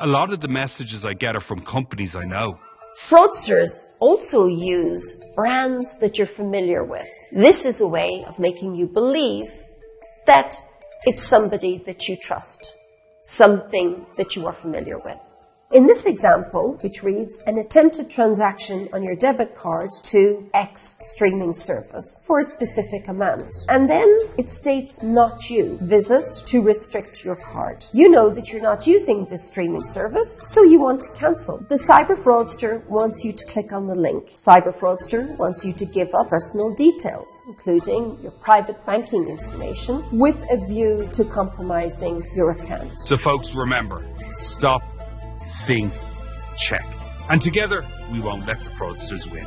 a lot of the messages I get are from companies I know. Fraudsters also use brands that you're familiar with. This is a way of making you believe that it's somebody that you trust, something that you are familiar with. In this example, which reads, an attempted transaction on your debit card to X streaming service for a specific amount. And then it states not you. Visit to restrict your card. You know that you're not using this streaming service, so you want to cancel. The cyber fraudster wants you to click on the link. Cyber fraudster wants you to give up personal details, including your private banking information, with a view to compromising your account. So folks, remember, stop think, check. And together, we won't let the fraudsters win.